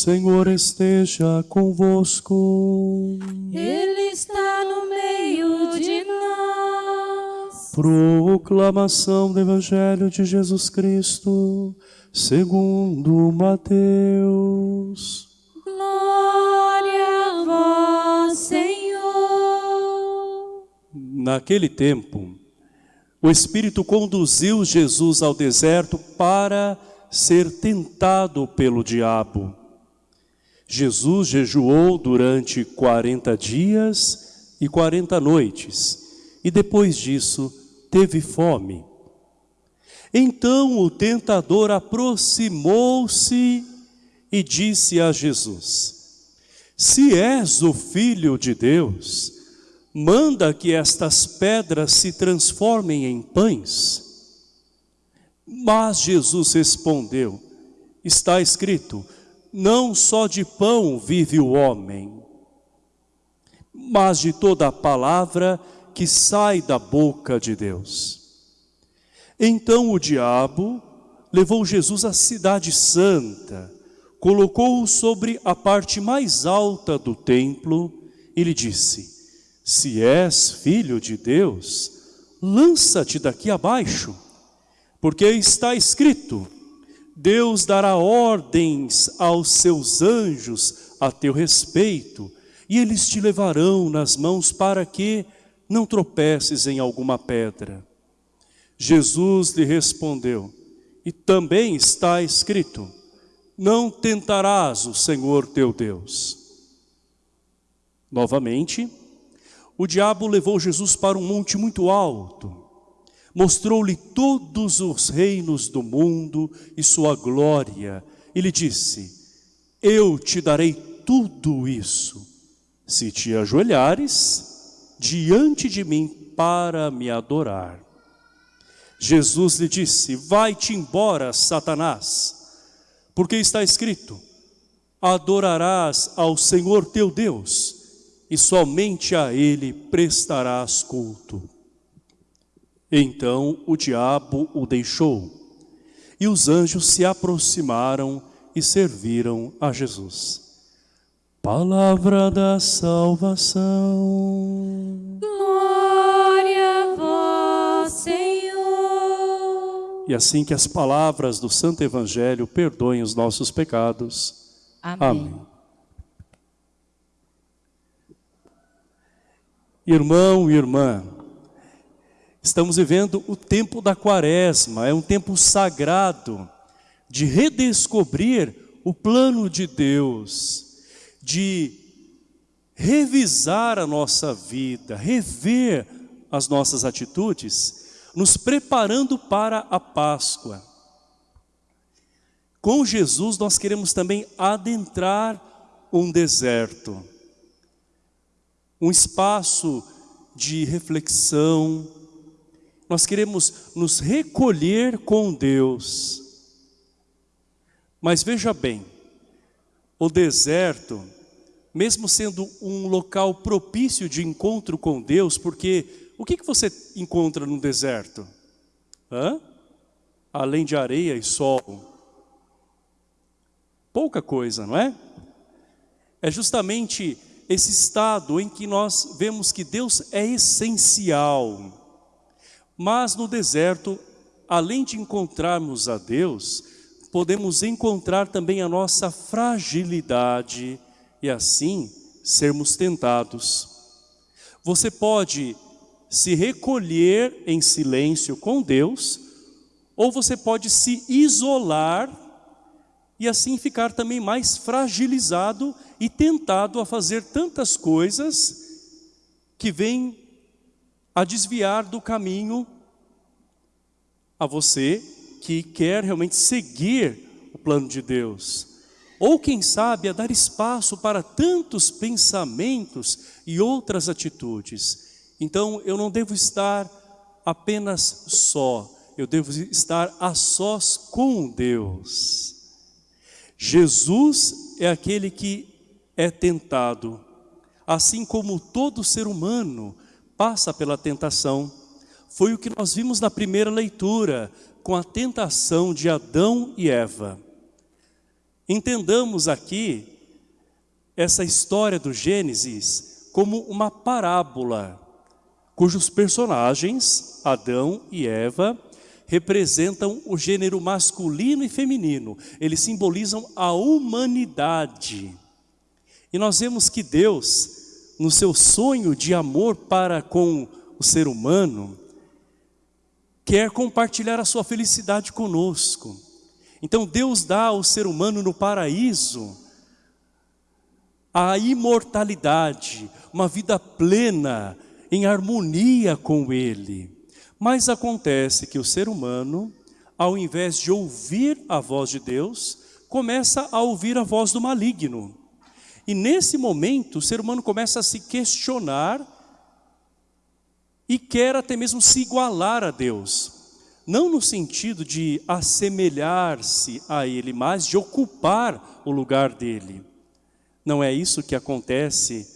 Senhor esteja convosco. Ele está no meio de nós. Proclamação do Evangelho de Jesus Cristo, segundo Mateus. Glória a vós, Senhor. Naquele tempo, o Espírito conduziu Jesus ao deserto para ser tentado pelo diabo. Jesus jejuou durante 40 dias e 40 noites, e depois disso teve fome. Então o tentador aproximou-se e disse a Jesus, Se és o Filho de Deus, manda que estas pedras se transformem em pães. Mas Jesus respondeu, está escrito, não só de pão vive o homem, mas de toda a palavra que sai da boca de Deus. Então o diabo levou Jesus à cidade santa, colocou-o sobre a parte mais alta do templo e lhe disse, se és filho de Deus, lança-te daqui abaixo, porque está escrito, Deus dará ordens aos seus anjos a teu respeito, e eles te levarão nas mãos para que não tropeces em alguma pedra. Jesus lhe respondeu, e também está escrito, não tentarás o Senhor teu Deus. Novamente, o diabo levou Jesus para um monte muito alto, mostrou-lhe todos os reinos do mundo e sua glória, e lhe disse, eu te darei tudo isso, se te ajoelhares diante de mim para me adorar. Jesus lhe disse, vai-te embora, Satanás, porque está escrito, adorarás ao Senhor teu Deus, e somente a ele prestarás culto. Então o diabo o deixou, e os anjos se aproximaram e serviram a Jesus. Palavra da salvação. Glória a vós, Senhor. E assim que as palavras do Santo Evangelho perdoem os nossos pecados. Amém. Amém. Irmão e irmã, Estamos vivendo o tempo da quaresma, é um tempo sagrado de redescobrir o plano de Deus, de revisar a nossa vida, rever as nossas atitudes, nos preparando para a Páscoa. Com Jesus nós queremos também adentrar um deserto, um espaço de reflexão, nós queremos nos recolher com Deus. Mas veja bem, o deserto, mesmo sendo um local propício de encontro com Deus, porque o que, que você encontra no deserto? Hã? Além de areia e sol. Pouca coisa, não é? É justamente esse estado em que nós vemos que Deus é essencial. Mas no deserto, além de encontrarmos a Deus, podemos encontrar também a nossa fragilidade e assim sermos tentados. Você pode se recolher em silêncio com Deus, ou você pode se isolar e assim ficar também mais fragilizado e tentado a fazer tantas coisas que vêm a desviar do caminho a você que quer realmente seguir o plano de Deus. Ou quem sabe a dar espaço para tantos pensamentos e outras atitudes. Então eu não devo estar apenas só, eu devo estar a sós com Deus. Jesus é aquele que é tentado, assim como todo ser humano passa pela tentação. Foi o que nós vimos na primeira leitura, com a tentação de Adão e Eva. Entendamos aqui essa história do Gênesis como uma parábola, cujos personagens, Adão e Eva, representam o gênero masculino e feminino. Eles simbolizam a humanidade. E nós vemos que Deus, no seu sonho de amor para com o ser humano, quer compartilhar a sua felicidade conosco. Então Deus dá ao ser humano no paraíso a imortalidade, uma vida plena, em harmonia com Ele. Mas acontece que o ser humano, ao invés de ouvir a voz de Deus, começa a ouvir a voz do maligno. E nesse momento, o ser humano começa a se questionar e quer até mesmo se igualar a Deus. Não no sentido de assemelhar-se a Ele, mas de ocupar o lugar dele. Não é isso que acontece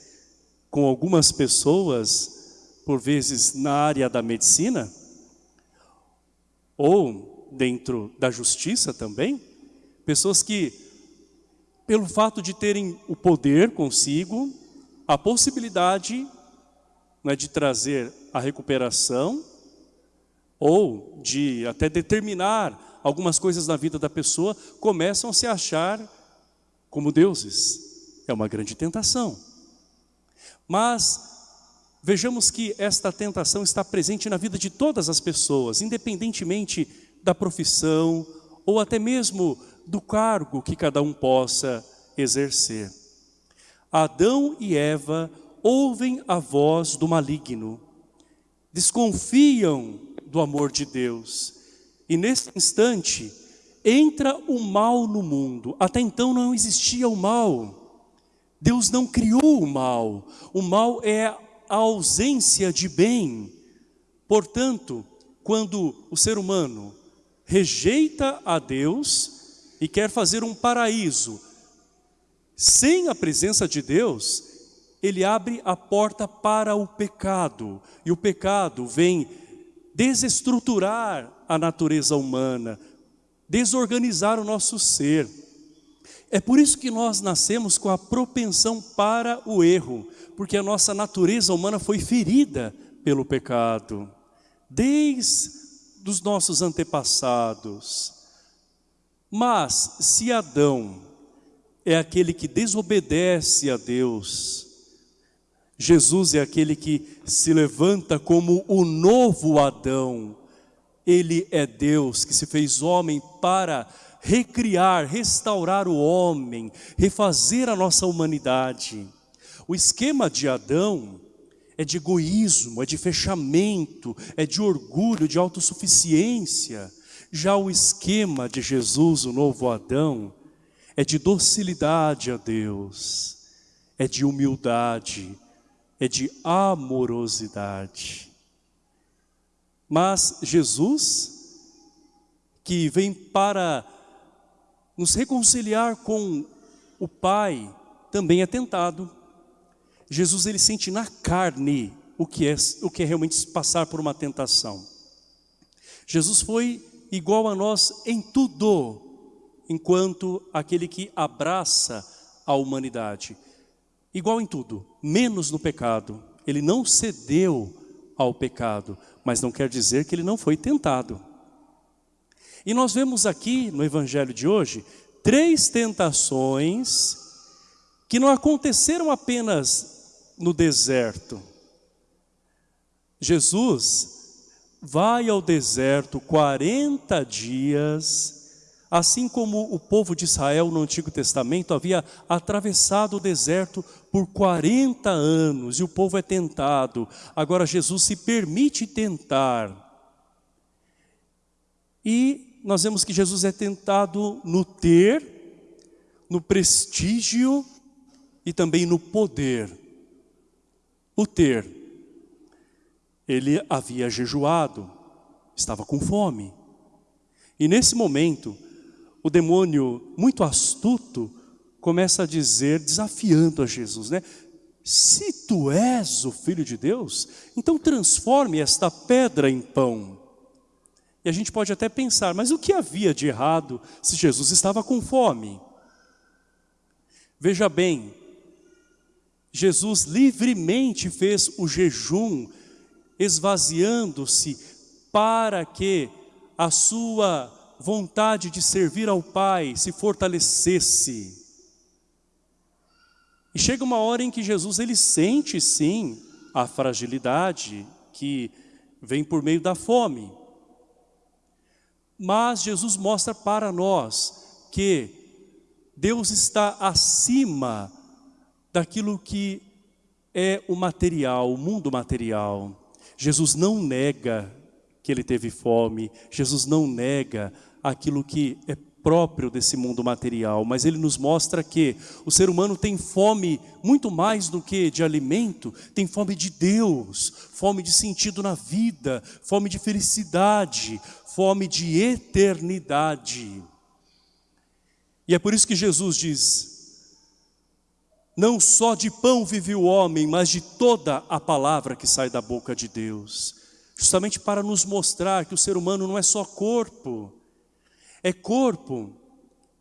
com algumas pessoas, por vezes na área da medicina? Ou dentro da justiça também? Pessoas que, pelo fato de terem o poder consigo, a possibilidade né, de trazer a recuperação, ou de até determinar algumas coisas na vida da pessoa, começam a se achar como deuses. É uma grande tentação. Mas vejamos que esta tentação está presente na vida de todas as pessoas, independentemente da profissão ou até mesmo do cargo que cada um possa exercer. Adão e Eva ouvem a voz do maligno, desconfiam do amor de Deus. E nesse instante, entra o mal no mundo. Até então não existia o mal. Deus não criou o mal. O mal é a ausência de bem. Portanto, quando o ser humano rejeita a Deus e quer fazer um paraíso sem a presença de Deus, ele abre a porta para o pecado. E o pecado vem desestruturar a natureza humana, desorganizar o nosso ser. É por isso que nós nascemos com a propensão para o erro, porque a nossa natureza humana foi ferida pelo pecado, desde os nossos antepassados. Mas se Adão é aquele que desobedece a Deus, Jesus é aquele que se levanta como o novo Adão, ele é Deus que se fez homem para recriar, restaurar o homem, refazer a nossa humanidade. O esquema de Adão é de egoísmo, é de fechamento, é de orgulho, de autossuficiência. Já o esquema de Jesus, o novo Adão, é de docilidade a Deus, é de humildade, é de amorosidade. Mas Jesus, que vem para nos reconciliar com o Pai também é tentado. Jesus ele sente na carne o que é o que é realmente passar por uma tentação. Jesus foi igual a nós em tudo, enquanto aquele que abraça a humanidade. Igual em tudo, menos no pecado. Ele não cedeu ao pecado, mas não quer dizer que ele não foi tentado. E nós vemos aqui no evangelho de hoje três tentações que não aconteceram apenas no deserto. Jesus vai ao deserto 40 dias, assim como o povo de Israel no Antigo Testamento havia atravessado o deserto por 40 anos e o povo é tentado. Agora Jesus se permite tentar. E nós vemos que Jesus é tentado no ter, no prestígio e também no poder. O ter. Ele havia jejuado, estava com fome. E nesse momento, o demônio, muito astuto, começa a dizer, desafiando a Jesus, né? Se tu és o Filho de Deus, então transforme esta pedra em pão. E a gente pode até pensar, mas o que havia de errado se Jesus estava com fome? Veja bem, Jesus livremente fez o jejum, esvaziando-se para que a sua vontade de servir ao Pai se fortalecesse. E chega uma hora em que Jesus ele sente sim a fragilidade que vem por meio da fome. Mas Jesus mostra para nós que Deus está acima daquilo que é o material, o mundo material. Jesus não nega que ele teve fome, Jesus não nega aquilo que é próprio desse mundo material, mas ele nos mostra que o ser humano tem fome muito mais do que de alimento, tem fome de Deus, fome de sentido na vida, fome de felicidade, fome de eternidade. E é por isso que Jesus diz: Não só de pão vive o homem, mas de toda a palavra que sai da boca de Deus. Justamente para nos mostrar que o ser humano não é só corpo, é corpo,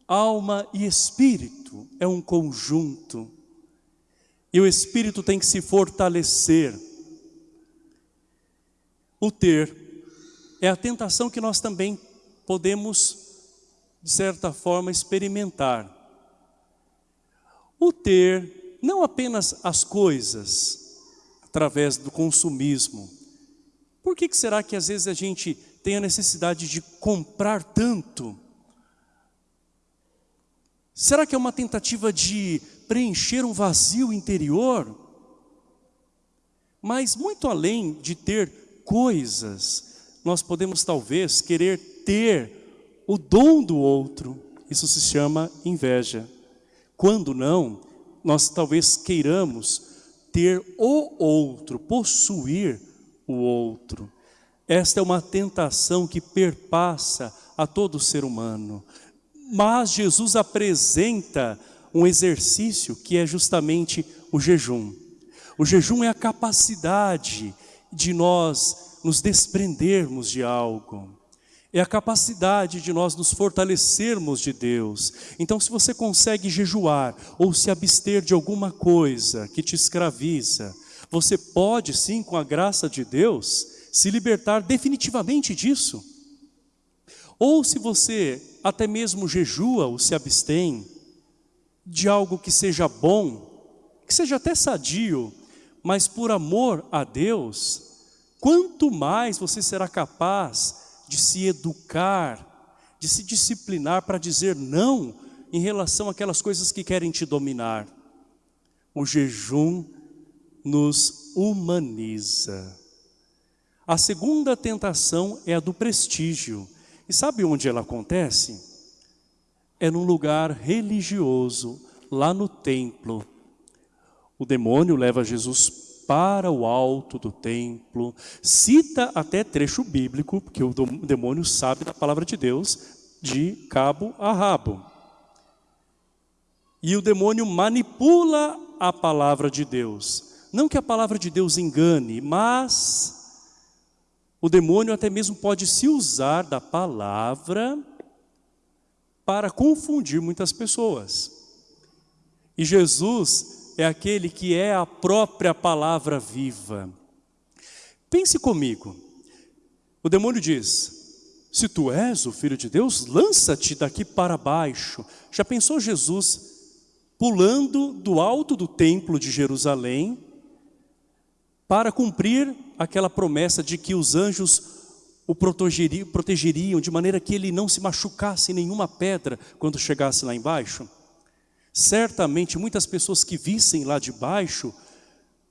alma e espírito, é um conjunto. E o espírito tem que se fortalecer. O ter é a tentação que nós também podemos, de certa forma, experimentar. O ter não apenas as coisas, através do consumismo. Por que, que será que às vezes a gente tem a necessidade de comprar tanto? Será que é uma tentativa de preencher um vazio interior? Mas muito além de ter coisas, nós podemos talvez querer ter o dom do outro. Isso se chama inveja. Quando não, nós talvez queiramos ter o outro, possuir o outro. Esta é uma tentação que perpassa a todo ser humano. Mas Jesus apresenta um exercício que é justamente o jejum. O jejum é a capacidade de nós nos desprendermos de algo. É a capacidade de nós nos fortalecermos de Deus. Então se você consegue jejuar ou se abster de alguma coisa que te escraviza, você pode sim, com a graça de Deus, se libertar definitivamente disso. Ou se você até mesmo jejua ou se abstém de algo que seja bom, que seja até sadio, mas por amor a Deus, quanto mais você será capaz de se educar, de se disciplinar para dizer não em relação àquelas coisas que querem te dominar. O jejum nos humaniza. A segunda tentação é a do prestígio. E sabe onde ela acontece? É num lugar religioso, lá no templo. O demônio leva Jesus para o alto do templo, cita até trecho bíblico, porque o demônio sabe da palavra de Deus, de cabo a rabo. E o demônio manipula a palavra de Deus. Não que a palavra de Deus engane, mas o demônio até mesmo pode se usar da palavra para confundir muitas pessoas. E Jesus é aquele que é a própria palavra viva. Pense comigo. O demônio diz: Se tu és o filho de Deus, lança-te daqui para baixo. Já pensou Jesus pulando do alto do templo de Jerusalém para cumprir aquela promessa de que os anjos o protegeriam, de maneira que ele não se machucasse em nenhuma pedra quando chegasse lá embaixo? Certamente muitas pessoas que vissem lá de baixo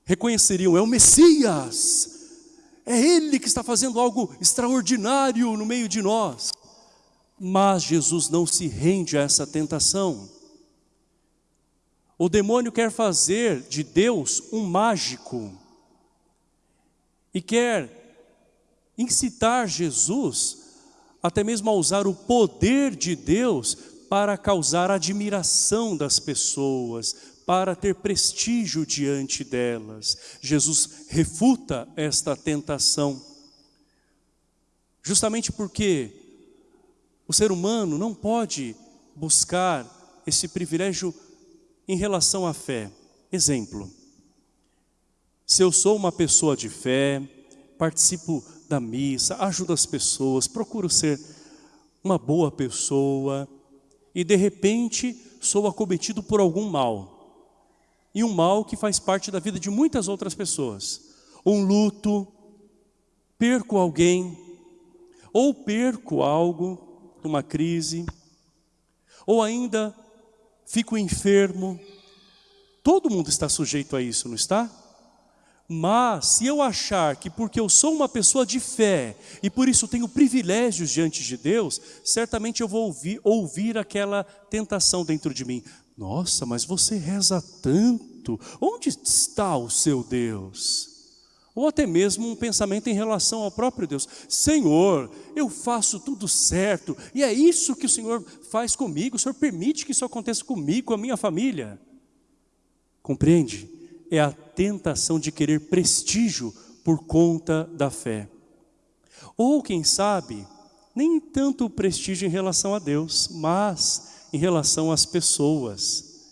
reconheceriam, é o Messias, é Ele que está fazendo algo extraordinário no meio de nós. Mas Jesus não se rende a essa tentação. O demônio quer fazer de Deus um mágico e quer incitar Jesus até mesmo a usar o poder de Deus para causar admiração das pessoas, para ter prestígio diante delas. Jesus refuta esta tentação. Justamente porque o ser humano não pode buscar esse privilégio em relação à fé. Exemplo, se eu sou uma pessoa de fé, participo da missa, ajudo as pessoas, procuro ser uma boa pessoa e de repente sou acometido por algum mal. E um mal que faz parte da vida de muitas outras pessoas. Um luto, perco alguém, ou perco algo, uma crise, ou ainda fico enfermo. Todo mundo está sujeito a isso, não está? Mas se eu achar que porque eu sou uma pessoa de fé e por isso tenho privilégios diante de Deus, certamente eu vou ouvir, ouvir aquela tentação dentro de mim. Nossa, mas você reza tanto, onde está o seu Deus? Ou até mesmo um pensamento em relação ao próprio Deus. Senhor, eu faço tudo certo e é isso que o Senhor faz comigo, o Senhor permite que isso aconteça comigo, com a minha família. Compreende? É a tentação de querer prestígio por conta da fé. Ou quem sabe, nem tanto o prestígio em relação a Deus, mas em relação às pessoas.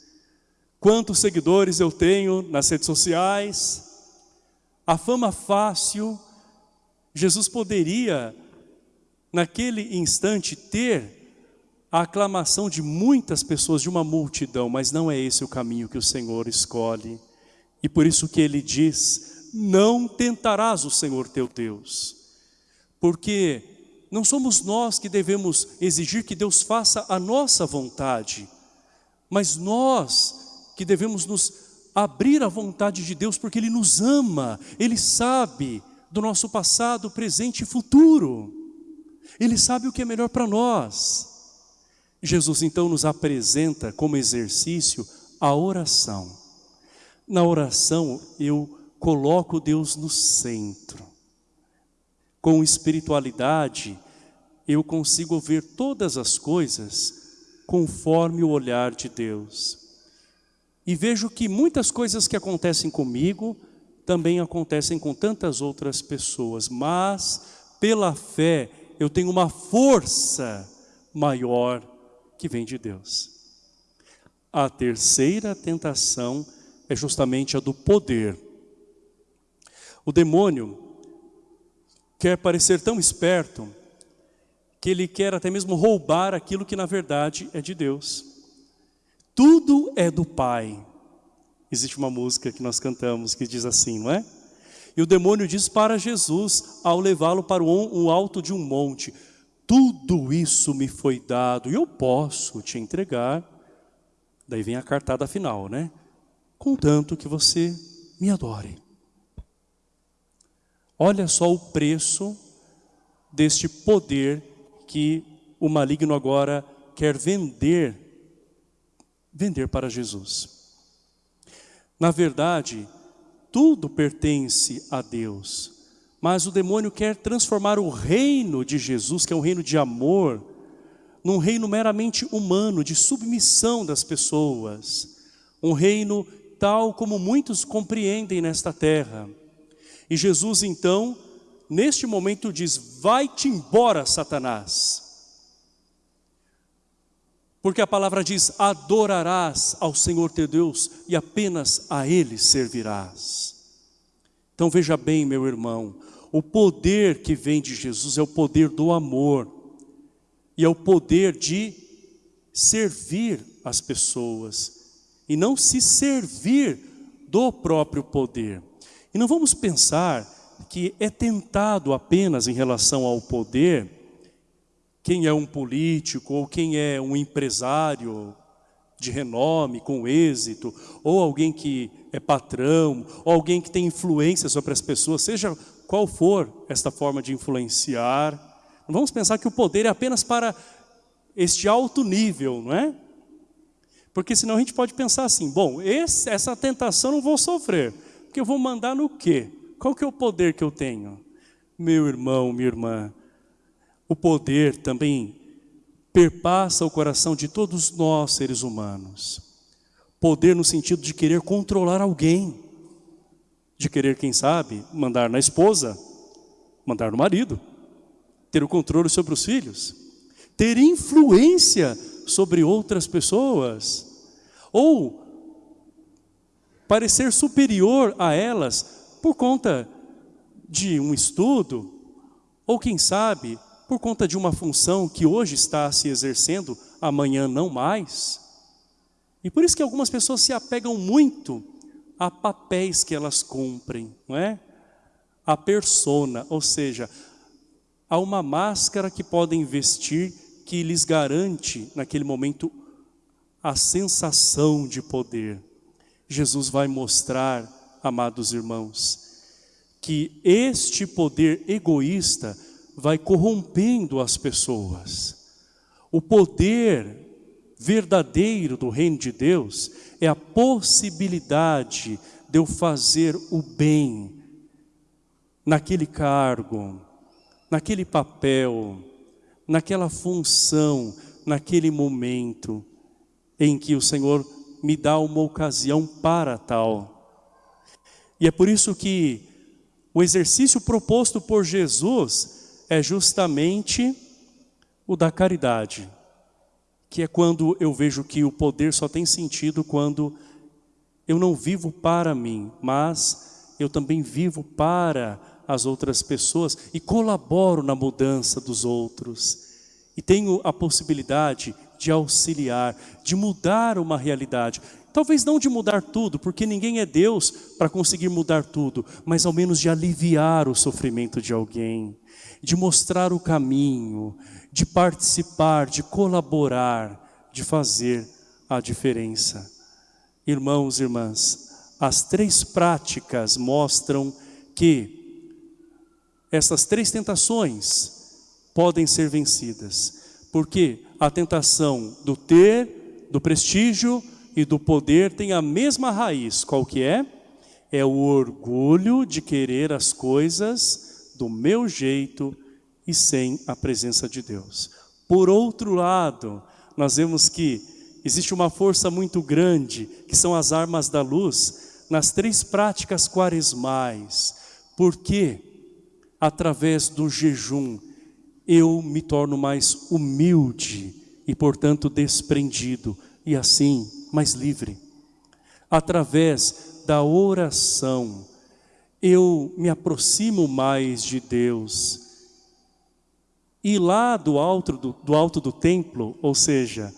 Quantos seguidores eu tenho nas redes sociais, a fama fácil, Jesus poderia, naquele instante, ter a aclamação de muitas pessoas, de uma multidão, mas não é esse o caminho que o Senhor escolhe. E por isso que ele diz, não tentarás o Senhor teu Deus. Porque não somos nós que devemos exigir que Deus faça a nossa vontade, mas nós que devemos nos abrir à vontade de Deus, porque Ele nos ama, Ele sabe do nosso passado, presente e futuro. Ele sabe o que é melhor para nós. Jesus então nos apresenta como exercício a oração. Na oração eu coloco Deus no centro. Com espiritualidade eu consigo ver todas as coisas conforme o olhar de Deus. E vejo que muitas coisas que acontecem comigo também acontecem com tantas outras pessoas, mas pela fé eu tenho uma força maior que vem de Deus. A terceira tentação é justamente a do poder. O demônio quer parecer tão esperto que ele quer até mesmo roubar aquilo que na verdade é de Deus. Tudo é do Pai. Existe uma música que nós cantamos que diz assim, não é? E o demônio diz para Jesus, ao levá-lo para o alto de um monte, tudo isso me foi dado e eu posso te entregar. Daí vem a cartada final, né? Contanto que você me adore. Olha só o preço deste poder que o maligno agora quer vender, vender para Jesus. Na verdade, tudo pertence a Deus. Mas o demônio quer transformar o reino de Jesus, que é um reino de amor, num reino meramente humano, de submissão das pessoas. Um reino tal como muitos compreendem nesta terra. E Jesus então, neste momento diz, vai-te embora Satanás. Porque a palavra diz, adorarás ao Senhor teu Deus e apenas a Ele servirás. Então veja bem meu irmão, o poder que vem de Jesus é o poder do amor. E é o poder de servir as pessoas. E não se servir do próprio poder. E não vamos pensar que é tentado apenas em relação ao poder, quem é um político ou quem é um empresário de renome, com êxito, ou alguém que é patrão, ou alguém que tem influência sobre as pessoas, seja qual for esta forma de influenciar. Não vamos pensar que o poder é apenas para este alto nível, não é? Porque senão a gente pode pensar assim, bom, esse, essa tentação não vou sofrer, porque eu vou mandar no quê? Qual que é o poder que eu tenho? Meu irmão, minha irmã, o poder também perpassa o coração de todos nós seres humanos. Poder no sentido de querer controlar alguém de querer, quem sabe, mandar na esposa, mandar no marido, ter o controle sobre os filhos, ter influência sobre outras pessoas, ou parecer superior a elas por conta de um estudo, ou quem sabe, por conta de uma função que hoje está se exercendo, amanhã não mais. E por isso que algumas pessoas se apegam muito a papéis que elas cumprem, não é? A persona, ou seja, a uma máscara que podem vestir que lhes garante naquele momento a sensação de poder. Jesus vai mostrar, amados irmãos, que este poder egoísta vai corrompendo as pessoas. O poder verdadeiro do reino de Deus é a possibilidade de eu fazer o bem naquele cargo, naquele papel, naquela função, naquele momento em que o Senhor me dá uma ocasião para tal. E é por isso que o exercício proposto por Jesus é justamente o da caridade que é quando eu vejo que o poder só tem sentido quando eu não vivo para mim, mas eu também vivo para as outras pessoas e colaboro na mudança dos outros. E tenho a possibilidade de auxiliar, de mudar uma realidade. Talvez não de mudar tudo, porque ninguém é Deus para conseguir mudar tudo, mas ao menos de aliviar o sofrimento de alguém, de mostrar o caminho, de participar, de colaborar, de fazer a diferença. Irmãos e irmãs, as três práticas mostram que essas três tentações podem ser vencidas. Porque a tentação do ter, do prestígio e do poder tem a mesma raiz. Qual que é? É o orgulho de querer as coisas do meu jeito e sem a presença de Deus. Por outro lado, nós vemos que existe uma força muito grande, que são as armas da luz, nas três práticas quaresmais. Porque, através do jejum, eu me torno mais humilde e, portanto, desprendido, e assim, mais livre. Através da oração, eu me aproximo mais de Deus, e lá do alto do, do alto do templo, ou seja,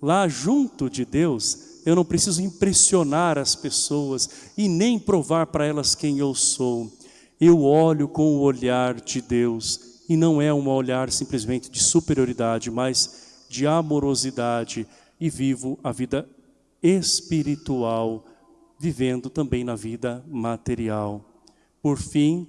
lá junto de Deus, eu não preciso impressionar as pessoas e nem provar para elas quem eu sou. Eu olho com o olhar de Deus e não é um olhar simplesmente de superioridade, mas de amorosidade e vivo a vida espiritual, vivendo também na vida material. Por fim,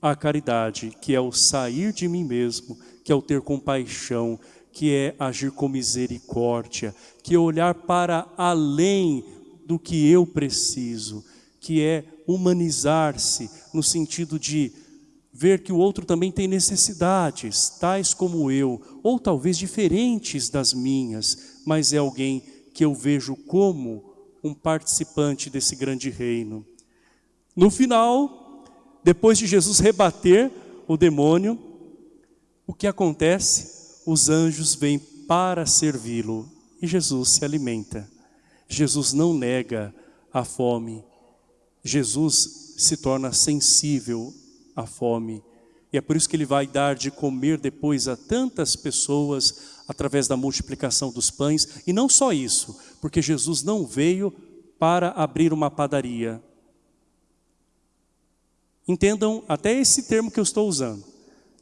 a caridade, que é o sair de mim mesmo, que é o ter compaixão, que é agir com misericórdia, que é olhar para além do que eu preciso, que é humanizar-se no sentido de ver que o outro também tem necessidades, tais como eu, ou talvez diferentes das minhas, mas é alguém que eu vejo como um participante desse grande reino. No final, depois de Jesus rebater o demônio, o que acontece? Os anjos vêm para servi-lo e Jesus se alimenta. Jesus não nega a fome. Jesus se torna sensível à fome. E é por isso que ele vai dar de comer depois a tantas pessoas através da multiplicação dos pães. E não só isso, porque Jesus não veio para abrir uma padaria. Entendam até esse termo que eu estou usando.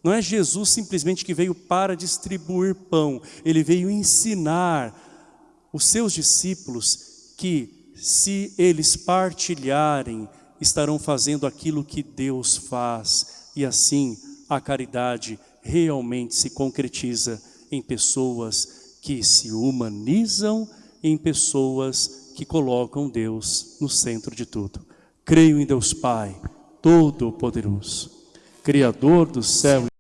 Não é Jesus simplesmente que veio para distribuir pão. Ele veio ensinar os seus discípulos que se eles partilharem, estarão fazendo aquilo que Deus faz. E assim a caridade realmente se concretiza em pessoas que se humanizam, em pessoas que colocam Deus no centro de tudo. Creio em Deus Pai, Todo-Poderoso, Criador do céu